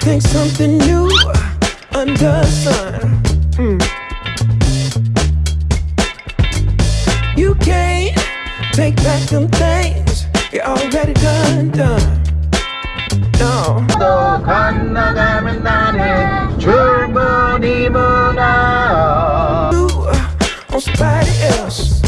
think something new under the sun. Mm. You can't take back them things you already done, done. No. 또 건너가면 나는 줄무늬 문화 You on somebody else.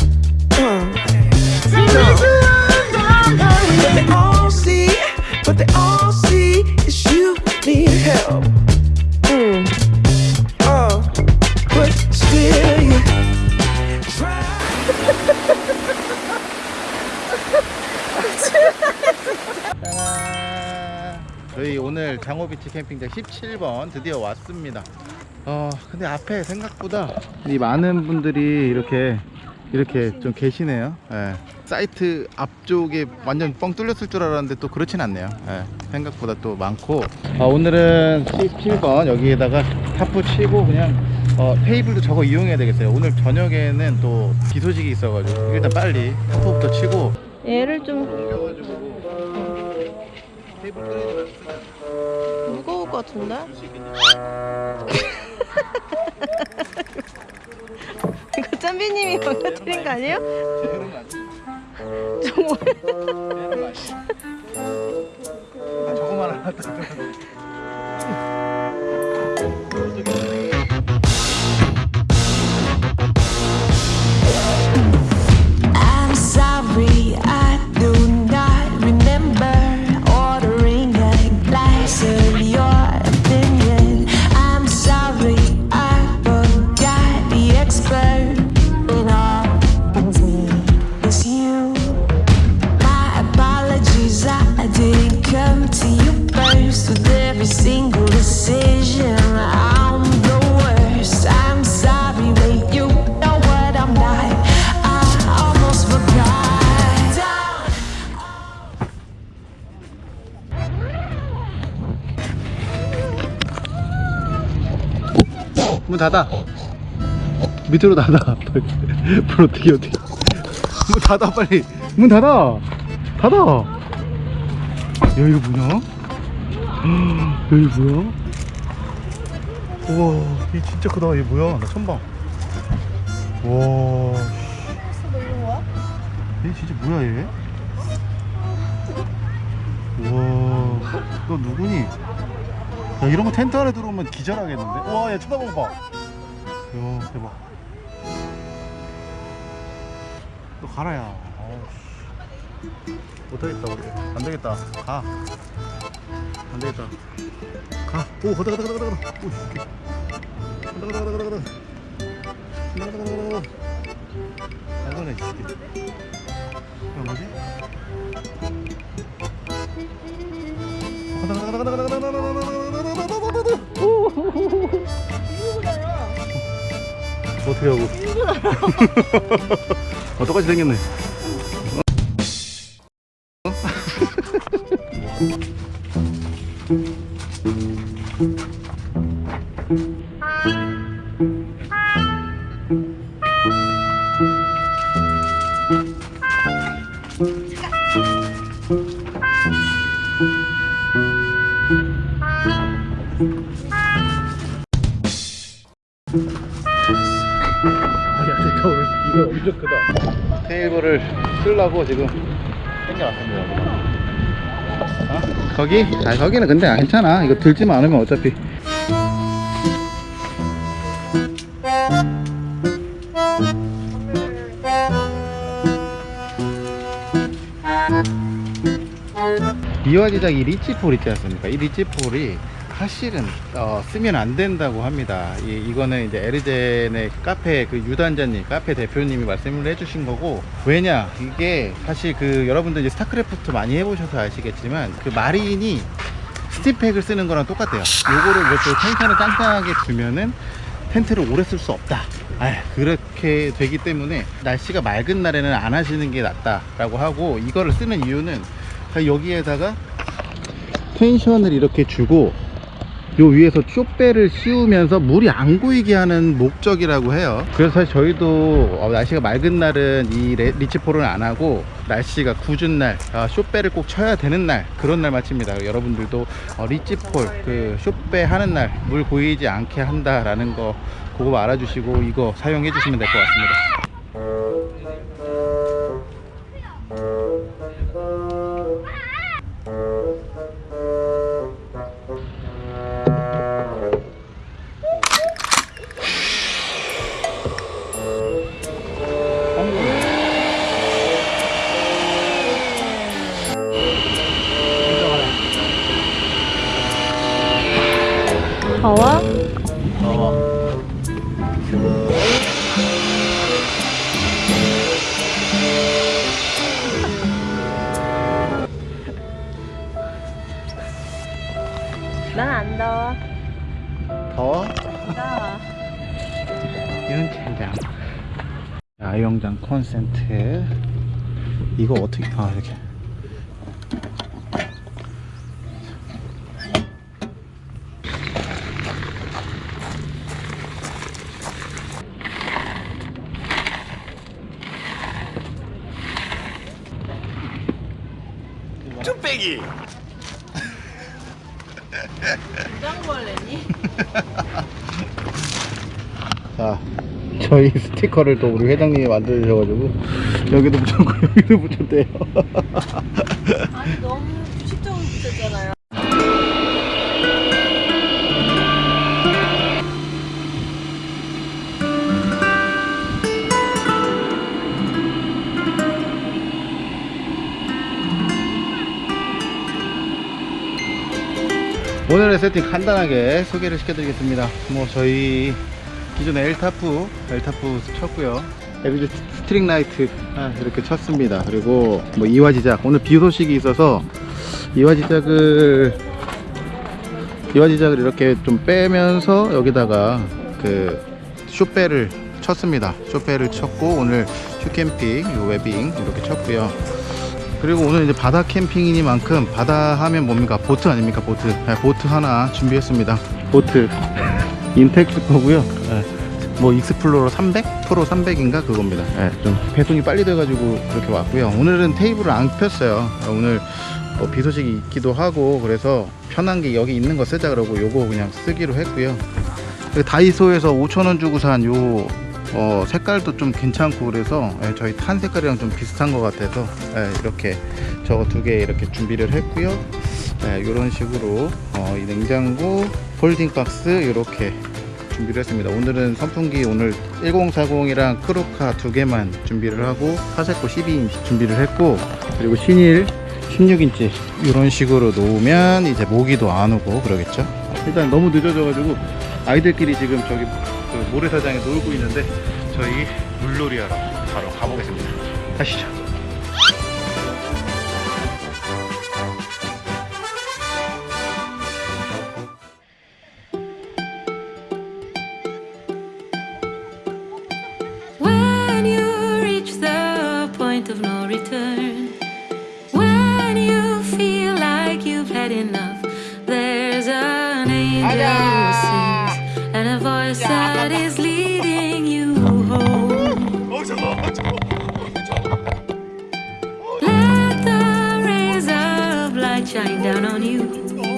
저희 오늘 장호비치 캠핑장 17번 드디어 왔습니다. 어 근데 앞에 생각보다 이 많은 분들이 이렇게 이렇게 좀 계시네요. 예. 사이트 앞쪽에 완전 뻥 뚫렸을 줄 알았는데 또 그렇진 않네요. 예. 생각보다 또 많고. 어, 오늘은 17번 여기에다가 타프 치고 그냥 어, 테이블도 저거 이용해야 되겠어요. 오늘 저녁에는 또 비 소식이 있어가지고 일단 빨리 타프부터 치고. 얘를 좀 올려가지고 테이블 무거울 것 같은데? 이거 짬비님이 망가뜨린 거 아니에요? 그런 거 아니야? 정말? 아, 저거만 더 문 닫아. 밑으로 닫아. 불 어떻게 어떻게. 문 닫아 빨리. 문 닫아. 닫아. 야 이거 뭐냐? 여기 뭐야? 우와 얘 진짜 크다. 얘 뭐야? 나 처음 봐. 우와 얘 진짜 뭐야 얘? 우와 너 누구니 야 이런 거 텐트 안에 들어오면 기절하겠는데? 우와 야 쳐다봐 봐. 야 대박. 너 가라 야. 못하겠다 우리. 안 되겠다. 가. 안 되겠다. 가. 오 가다 가다 가다 가다 가다. 오 씨. 가다 가다 가다 가다 가다. 가다 가다 가다 가다. 안 가네 이 새끼. 야 뭐지? 가다 가다 가다 가다 가다 가다 가다 어떻게 하고? 어, 똑같이 생겼네. 어? 거기? 아, 거기는 근데 괜찮아. 이거 들지만 않으면 어차피. 이화 제작 이 리치폴 있지 않습니까? 이 리치폴이 사실은 어, 쓰면 안 된다고 합니다. 이, 이거는 이제 에르젠의 카페 그 유단자님, 카페 대표님이 말씀을 해주신 거고 왜냐 이게 사실 그 여러분들 이제 스타크래프트 많이 해보셔서 아시겠지만 그 마린이 스팀팩을 쓰는 거랑 똑같아요. 요거를 이렇게 텐션을 짱짱하게 주면은 텐트를 오래 쓸 수 없다. 아, 그렇게 되기 때문에 날씨가 맑은 날에는 안 하시는 게 낫다 라고 하고 이거를 쓰는 이유는 여기에다가 텐션을 이렇게 주고 요 위에서 쇼배를 씌우면서 물이 안 고이게 하는 목적이라고 해요. 그래서 사실 저희도 어, 날씨가 맑은 날은 이 레- 리치폴은 안 하고 날씨가 궂은 날 아, 쇼배를 꼭 쳐야 되는 날 그런 날 마칩니다. 여러분들도 어, 리치폴 그 쇼배 하는 날 물 고이지 않게 한다라는 거 그거 알아주시고 이거 사용해 주시면 될 것 같습니다 콘센트. 이거 어떻게 아 이렇게 자 저희 스티커를 또 우리 회장님이 만들어 주셔가지고 여기도 붙였고 여기도 붙였대요 아니 너무 규칙적으로 붙였잖아요. 오늘의 세팅 간단하게 소개를 시켜드리겠습니다 뭐 저희 기존에 엘타프 엘타프 쳤고요. 에비즈 string light 아, 이렇게 쳤습니다. 그리고 뭐 이화지작. 오늘 비 소식이 있어서 이화지작을 이화지작을 이렇게 좀 빼면서 여기다가 그 쇼배를 쳤습니다. 쇼배를 쳤고 오늘 슈캠핑 요 webbing 이렇게 쳤고요. 그리고 오늘 이제 바다 캠핑이니만큼 바다 하면 뭡니까? 보트 아닙니까? 보트. 네, 보트 하나 준비했습니다. 보트 인텍스 거고요. 네, 뭐 익스플로러 300? 프로 300인가 그겁니다. 네, 좀 배송이 빨리 돼가지고 그렇게 왔고요. 오늘은 테이블을 안 폈어요. 오늘 뭐 비 소식이 있기도 하고 그래서 편한 게 여기 있는 거 쓰자 그러고 요거 그냥 쓰기로 했고요. 다이소에서 5천원 주고 산 요 어, 색깔도 좀 괜찮고 그래서 예, 저희 tan 색깔이랑 좀 비슷한 것 같아서 예, 이렇게 저거 두 개 이렇게 준비를 했고요. 이런 식으로 어, 이 냉장고 folding 박스 이렇게 준비를 했습니다. 오늘은 선풍기 오늘 1040이랑 크루카 두 개만 준비를 하고 파세코 12인치 준비를 했고 그리고 신일 16인치 이런 식으로 놓으면 이제 모기도 안 오고 그러겠죠? 일단 너무 늦어져 가지고 아이들끼리 지금 저기 그 모래사장에 놀고 있는데 저희 물놀이 하러 바로 가보겠습니다. 가시죠 shine down on you.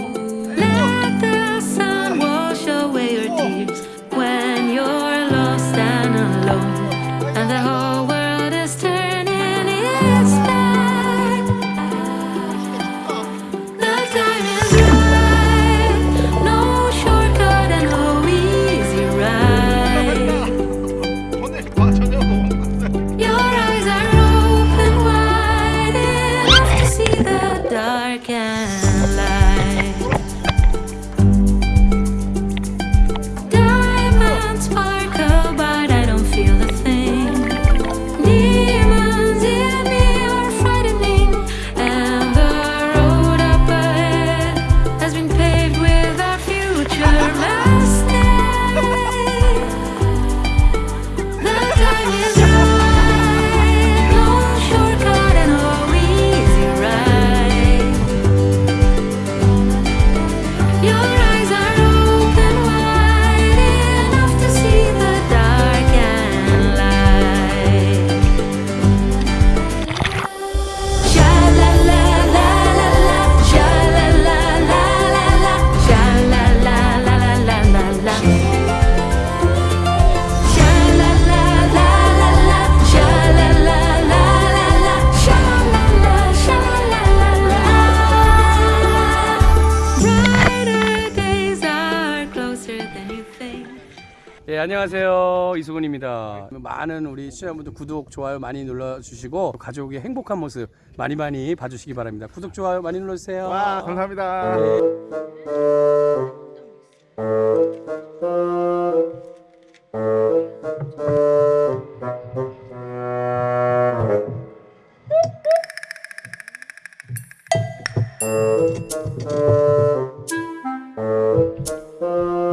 많은 우리 시청자분들 구독, 좋아요 많이 눌러주시고 가족의 행복한 모습 많이 많이 봐주시기 바랍니다. 구독, 좋아요 많이 눌러주세요. 와 감사합니다. 이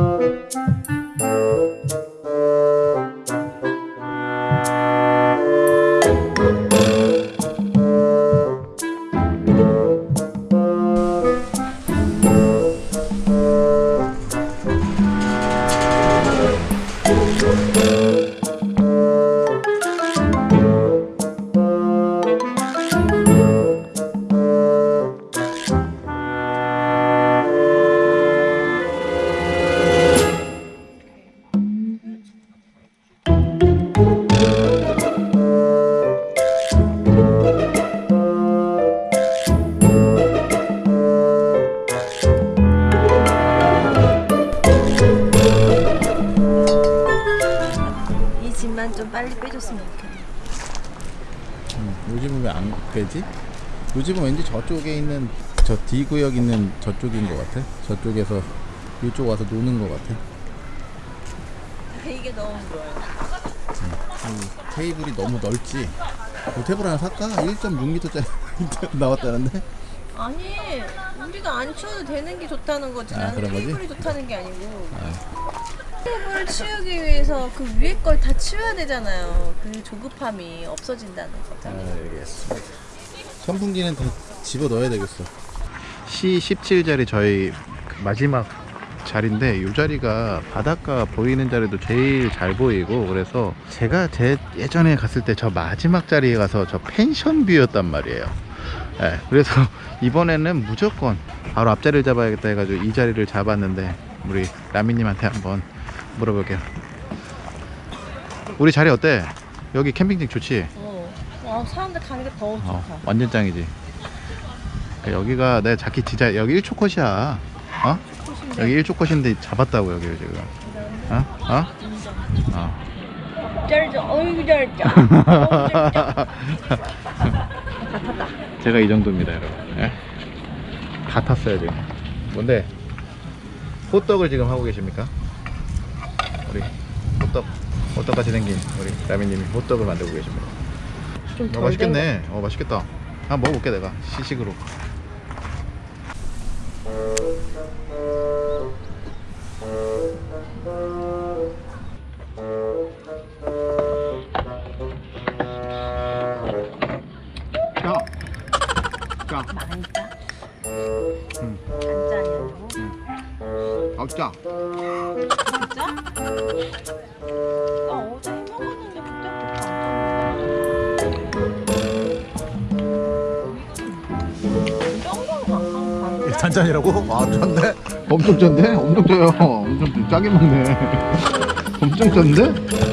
D 구역 있는 저쪽인 것 같아. 저쪽에서 이쪽 와서 노는 것 같아. 이게 너무 좋아요. 이 테이블이 너무 넓지. 이 테이블 하나 살까? 1.6m짜리 나왔다는데? 아니 우리가 안 치워도 되는 게 좋다는 거지. 아, 나는? 테이블이 좋다는 게 아니고. 테이블 치우기 위해서 그 위에 걸 다 치워야 되잖아요. 그 조급함이 없어진다는 거잖아요. 알겠습니다. 선풍기는 다 집어 넣어야 되겠어. C17자리 저희 그 마지막 자리인데 이 자리가 바닷가 보이는 자리도 제일 잘 보이고 그래서 제가 제 예전에 갔을 때 저 마지막 자리에 가서 저 펜션 뷰였단 말이에요. 예, 그래서 이번에는 무조건 바로 앞자리를 잡아야겠다 해가지고 이 자리를 잡았는데 우리 라미님한테 한번 물어볼게요. 우리 자리 어때? 여기 캠핑장 좋지? 어. 와 사람들 가니까 더 좋다. 어, 완전 짱이지. 그러니까 여기가 내 자키 진짜 여기 1초 컷이야. 어? 여기 1초 컷인데 잡았다고 여기를 지금. 어? 어? 어. 쩔죠. 어이구 쩔죠. 제가 이 정도입니다, 여러분. 예? 다 탔어요 지금. 뭔데? 호떡을 지금 하고 계십니까? 우리 호떡, 호떡같이 생긴 우리 라미님이 호떡을 만들고 계십니다. 어, 좀덜 맛있겠네. 어, 맛있겠다. 한번 먹어볼게 내가 시식으로. 엄청 짠데? 엄청 짜요. 엄청 짜게 먹네. 엄청 짠데?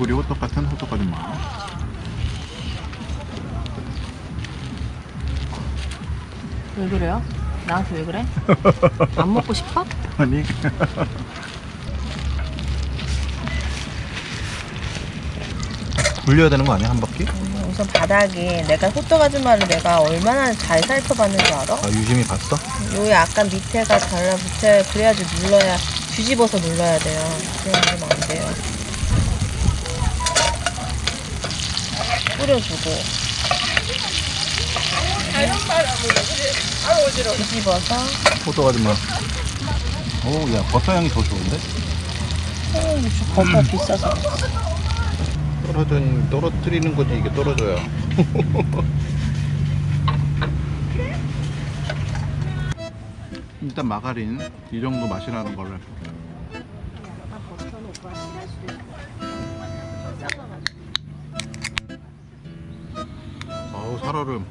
얼굴이 호떡 같은 호떡 아줌마. 왜 그래요? 나한테 왜 그래? 안 먹고 싶어? 아니. 굴려야 되는 거 아니야 한 바퀴? 우선 바닥에 내가 호떡 아줌마를 내가 얼마나 잘 살펴봤는 줄 알아? 아 유심히 봤어? 요 약간 밑에가 달라붙어야 그래야지 눌러야 뒤집어서 눌러야 돼요. 그냥 누르면 안 돼요. 뿌려주고 뒤집어서 호떡 아줌마. 오, 야 버터 향이 더 좋은데? 버터 비싸서 떨어진 떨어뜨리는 거지 이게 떨어져야. 일단 마가린 이 정도 맛이라는 거를 살얼음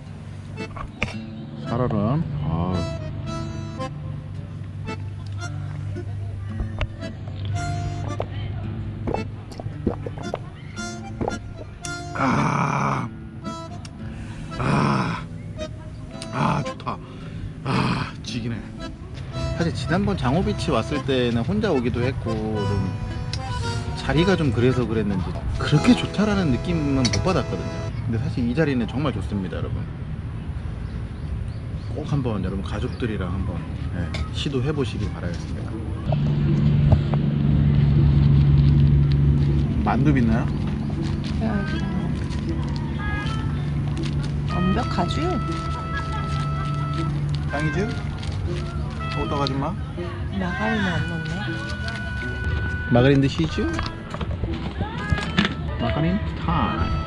살얼음 아. 아, 아, 아, 좋다. 아, 지기네. 사실 지난번 장호비치 왔을 때는 혼자 오기도 했고, 좀 자리가 좀 그래서 그랬는지 그렇게 좋다라는 느낌은 못 받았거든요. 근데 사실 이 자리는 정말 좋습니다, 여러분. 꼭 한번 여러분 가족들이랑 한번 예, 시도해 보시길 바라겠습니다. 만두 있나요? 완벽하지? 짱이지? 어떡 아줌마? 마가린은 안 넣네. 마가린 드시죠? 마가린 타임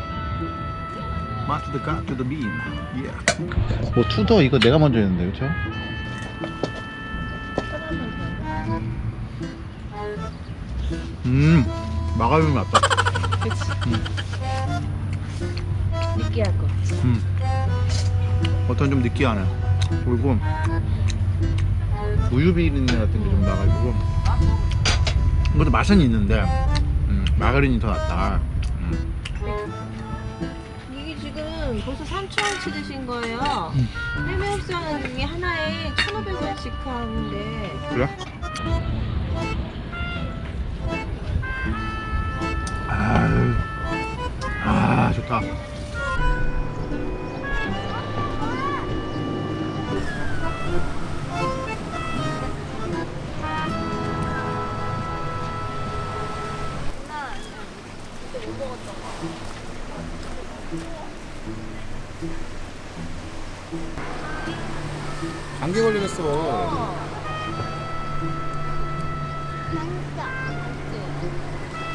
맛 to the cut to the bean yeah. 뭐 투더 이거 내가 먼저 했는데 그쵸? 음 마가린 맞다 그치? 느끼할 거. 음. 어떤 좀 느끼하네 그리고 우유 비린내 같은 게 좀 나가지고 이것도 맛은 있는데 음, 마가린이 더 낫다 지금 벌써 3,000원치 드신 거예요. 해매업소하는 중에 하나에 1,500원씩 하는데 그래? 아유, 아 좋다. 감기 걸리겠어.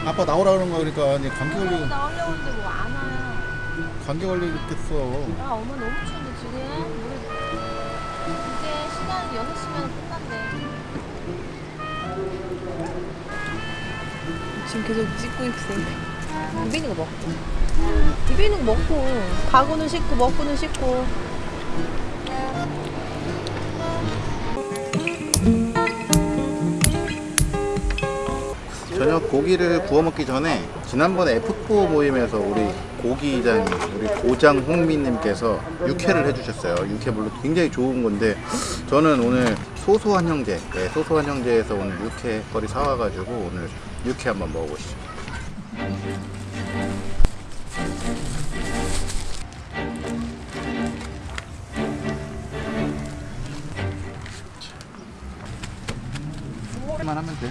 아빠 나오라 그런 거 그러니까 아니 감기 걸리 나오려고 했는데 뭐 안 와요. 감기 걸리겠어. 야 엄마 너무 추운데 지금 우리 이제 시간 6시면 끝난대. 지금 계속 찍고 있어. 입에 있는 거 먹고. 입에 있는 거 먹고. 가구는 씻고 먹고는 씻고. 저녁 고기를 구워 먹기 전에 지난번에 F4 모임에서 우리 고기장 우리 고장 홍미님께서 육회를 해주셨어요. 육회 물론 굉장히 좋은 건데 저는 오늘 소소한 형제, 네, 소소한 형제에서 오늘 육회 거리 사와가지고 오늘 육회 한번 먹어보시죠. 만 하면 돼.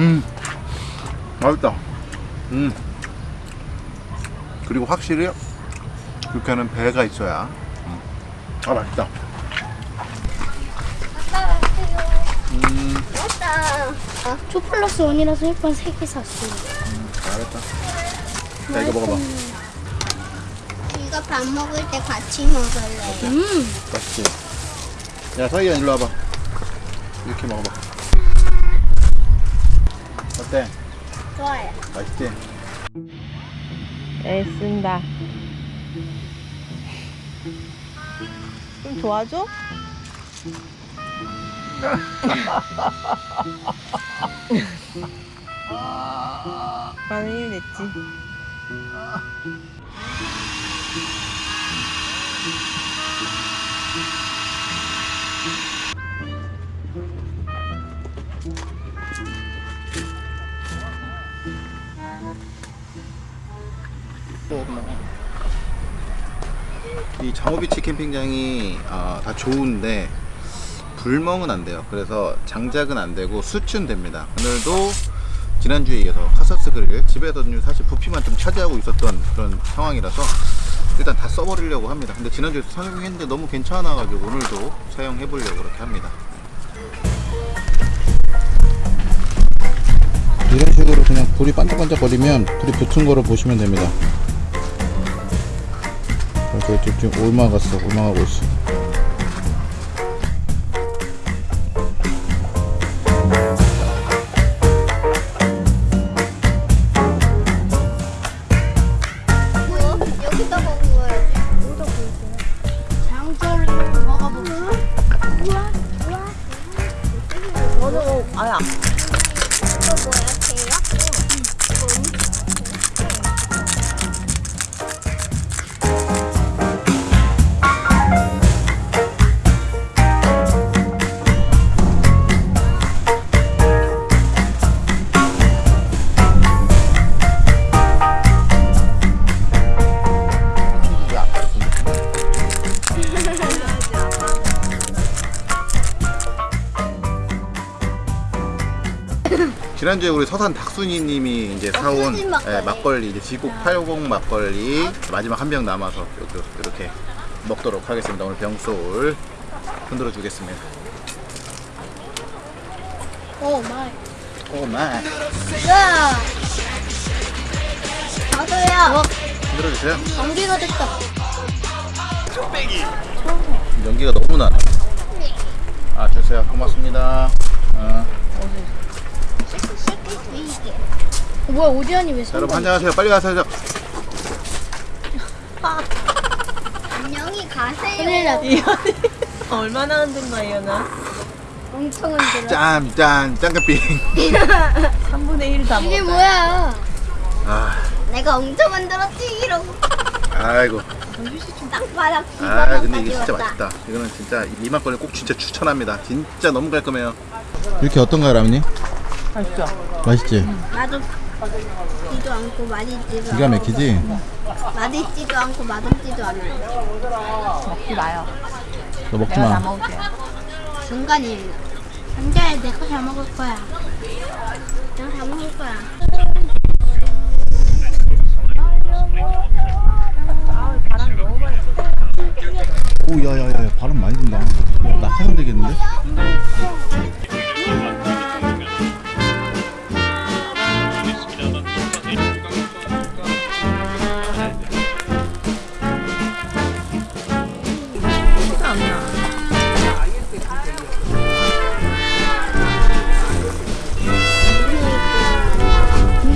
음, 맛있다. 음. 그리고 확실히 육회는 배가 있어야. 음. 아 맛있다. 음, 아, 2 플러스 1이라서 1번 3개 샀어요. 잘했다. 자 이거 먹어봐. 이거 밥 먹을 때 같이 먹을래요. 맛있지? 야 서희야 일로 와봐 이렇게 먹어봐 어때? 좋아요. 맛있지? 애쓴다. 좀 도와줘? 많은 힘 냈지. 이 장호비치 캠핑장이 아, 다 좋은데 불멍은 안 돼요. 그래서 장작은 안 되고 수춘 됩니다. 오늘도 지난주에 이어서 카사스 그릴 집에서는 사실 부피만 좀 차지하고 있었던 그런 상황이라서 일단 다 써버리려고 합니다. 근데 지난주에 사용했는데 너무 괜찮아 가지고 오늘도 사용해 보려고 그렇게 합니다. 이런 식으로 그냥 불이 반짝반짝 거리면 불이 붙은 거로 보시면 됩니다. 그쪽 지금 올라갔어. 올라가고 있어 지난주에 우리 서산 닭순이님이 이제 사온 닭순이 막걸리. 예, 막걸리 이제 지국 80 막걸리 마지막 한 병 남아서 이렇게, 이렇게 먹도록 하겠습니다. 오늘 병솔 흔들어 주겠습니다. 오 마이. 오 마이 야! 저도요. 흔들어 주세요. 감기가 됐다. 연기가 너무 나네. 아 주세요. 고맙습니다. 어. 어, 뭐야 오지환이 왜? 여러분 안녕하세요. 빨리 가세요. 안녕히 가세요. 났다. 얼마나 흔든 거야, 이현아? 엄청 흔들어. 짠짠 짱깨빙. 3분의 1다 이게 먹었다. 뭐야? 아 내가 엄청 만들었지 이러고 아이고. 땅바닥 아 근데 이게 진짜 맛있다. 이거는 진짜 이 막걸리 꼭 진짜 추천합니다. 진짜 너무 깔끔해요. 이렇게 어떤가요, 라면이? 맛있죠? 맛있지? 맛없 지도 않고 맛있지도 기가 막히지? 맛있지도 않고 맛없지도 않아요. 먹지 마요. 너 먹지 내가 다 마. 먹을게. 중간이에요. 남자애 내거 다 먹을 거야. 내가 다 먹을 거야. 바람 너무 많이 불어. 오, 야야야, 바람 많이 든다. 야, 낙하산 되겠는데?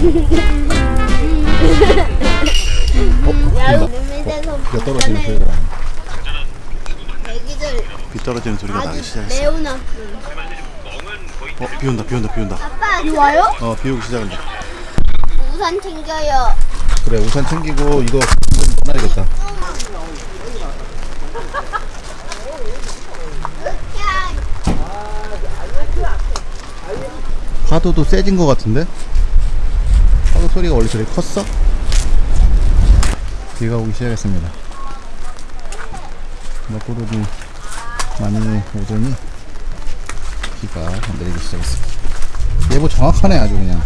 어, 비가 떨어지는 소리가 비 떨어지는 소리가 나기 시작했어. 매우 나쁜. 어, 비 온다, 비 온다, 비 온다. 아빠, 비 와요? 어, 비 오기 시작한다. 우산 챙겨요. 그래, 우산 챙기고 이거 좀 떠나야겠다. 파도도 세진 것 같은데? 파도 소리가 원래 저렇게 컸어? 비가 오기 시작했습니다. 먹구름이 많이 오더니 비가 내리기 시작했습니다. 예보 정확하네 아주 그냥.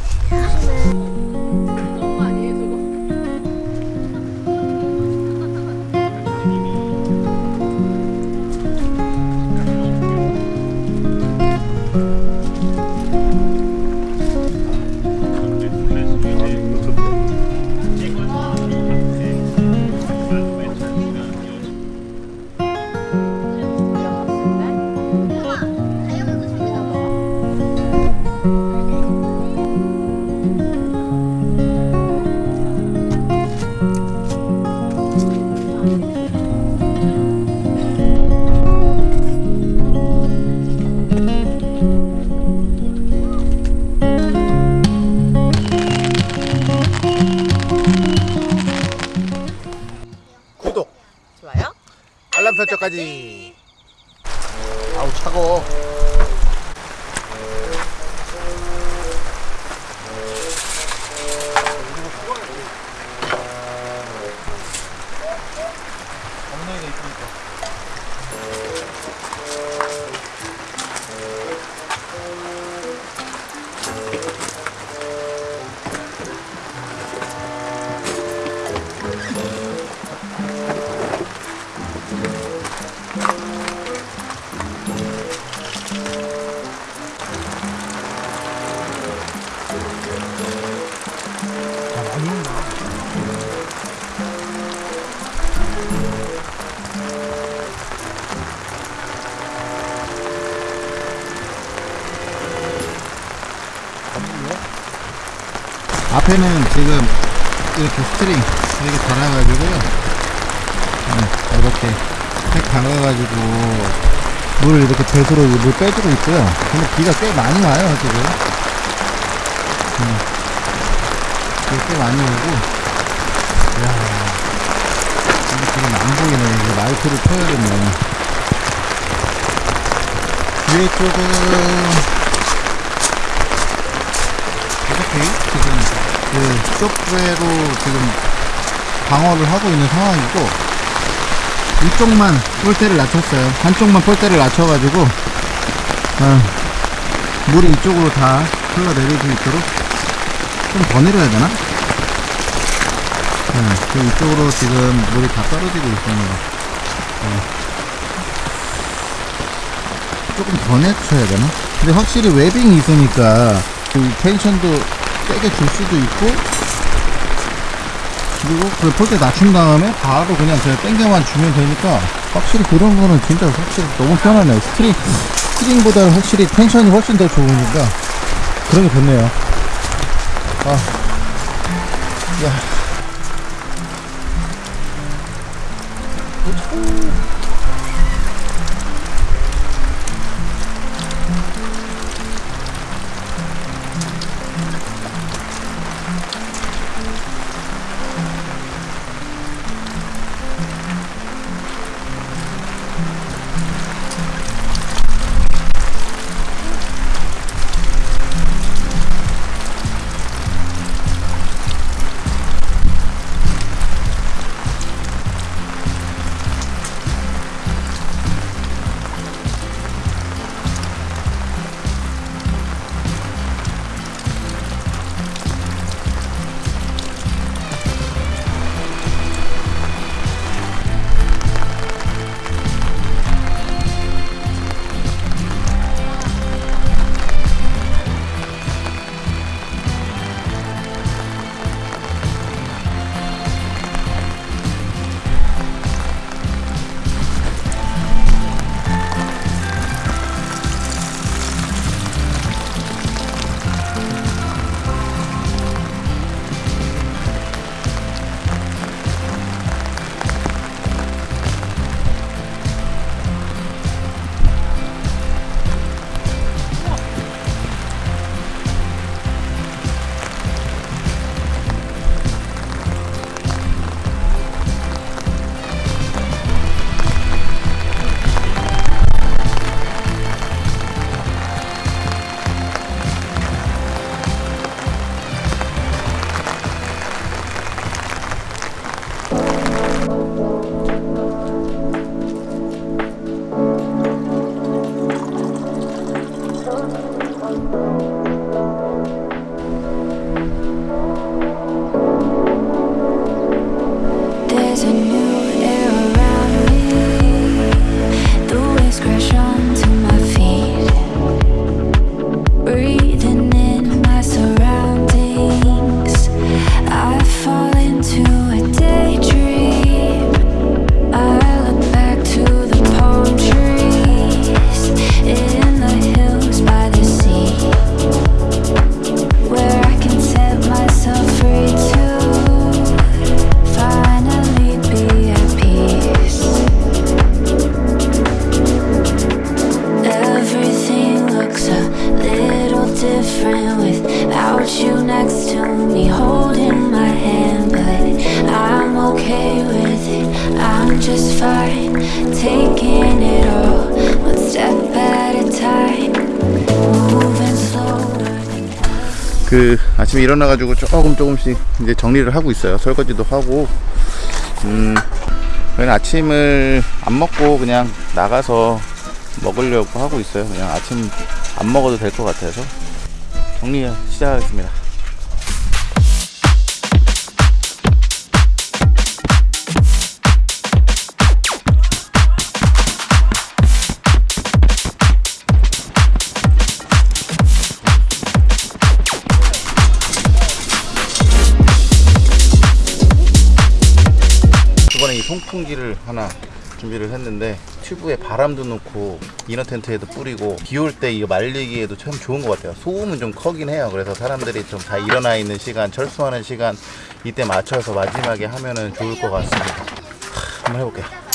앞에는 지금 이렇게 string 이렇게 달아가지고요. 네, 이렇게 팩 달아가지고 물을 이렇게 배수로 물 빼주고 있고요. 근데 비가 꽤 많이 와요 지금. 음, 비가 꽤 많이 오고. 이야, 지금 안 보이네. 이제 마이크를 켜야겠네. 뒤에 쪽은 이렇게 지금 그 쇼프웨로 지금 방어를 하고 있는 상황이고 이쪽만 폴대를 낮췄어요 한쪽만 폴대를 낮춰가지고 어, 물이 이쪽으로 다 흘러내릴 수 있도록 좀 더 내려야 되나? 네, 그 이쪽으로 지금 물이 다 떨어지고 있습니다 네. 조금 더 낮춰야 되나? 근데 확실히 webbing이 있으니까 그 tension도 세게 줄 수도 있고 그리고 그 pole대 낮춘 다음에 바로 그냥 제가 땡겨만 주면 되니까 확실히 그런 거는 진짜 확실히 너무 편하네요 string string보다 확실히 tension이 훨씬 더 좋으니까 그런 게 좋네요 아, 야. Just fine. Taking it all, one step at a time, moving slower 그 아침에 일어나가지고 조금 조금씩 이제 정리를 하고 있어요. 설거지도 하고, 음, 저희는 아침을 안 먹고 그냥 나가서 먹으려고 하고 있어요. 그냥 아침 안 먹어도 될 것 같아서 정리 시작하겠습니다. 송풍기를 하나 준비를 했는데 튜브에 바람도 넣고 이너 텐트에도 뿌리고 비 올 때 이거 말리기에도 참 좋은 것 같아요. 소음은 좀 커긴 해요. 그래서 사람들이 좀 다 일어나 있는 시간, 철수하는 시간 이때 맞춰서 마지막에 하면은 좋을 것 같습니다. 하, 한번 해볼게요.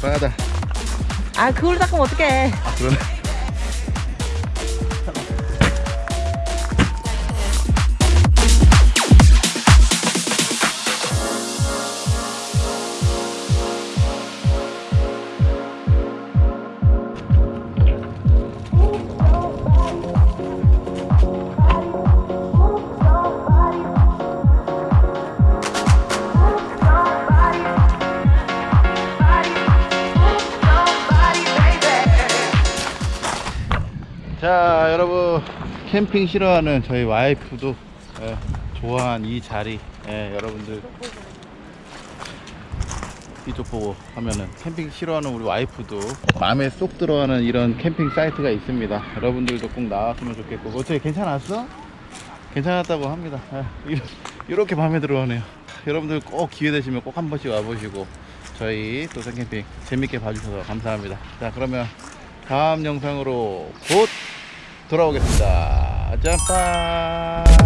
받아. 아 그걸로 닦으면 어떡해. 아, 그러네. 캠핑 싫어하는 저희 와이프도 예, 좋아한 이 자리 예, 여러분들 이쪽 보고 하면은 캠핑 싫어하는 우리 와이프도 마음에 쏙 들어가는 이런 캠핑 사이트가 있습니다. 여러분들도 꼭 나왔으면 좋겠고. 어떻게 괜찮았어? 괜찮았다고 합니다. 예, 이- 이렇게 마음에 들어오네요. 여러분들 꼭 기회 되시면 꼭 한 번씩 와보시고 저희 또생 캠핑 재밌게 봐주셔서 감사합니다. 자 그러면 다음 영상으로 곧 돌아오겠습니다. 짬빠. Move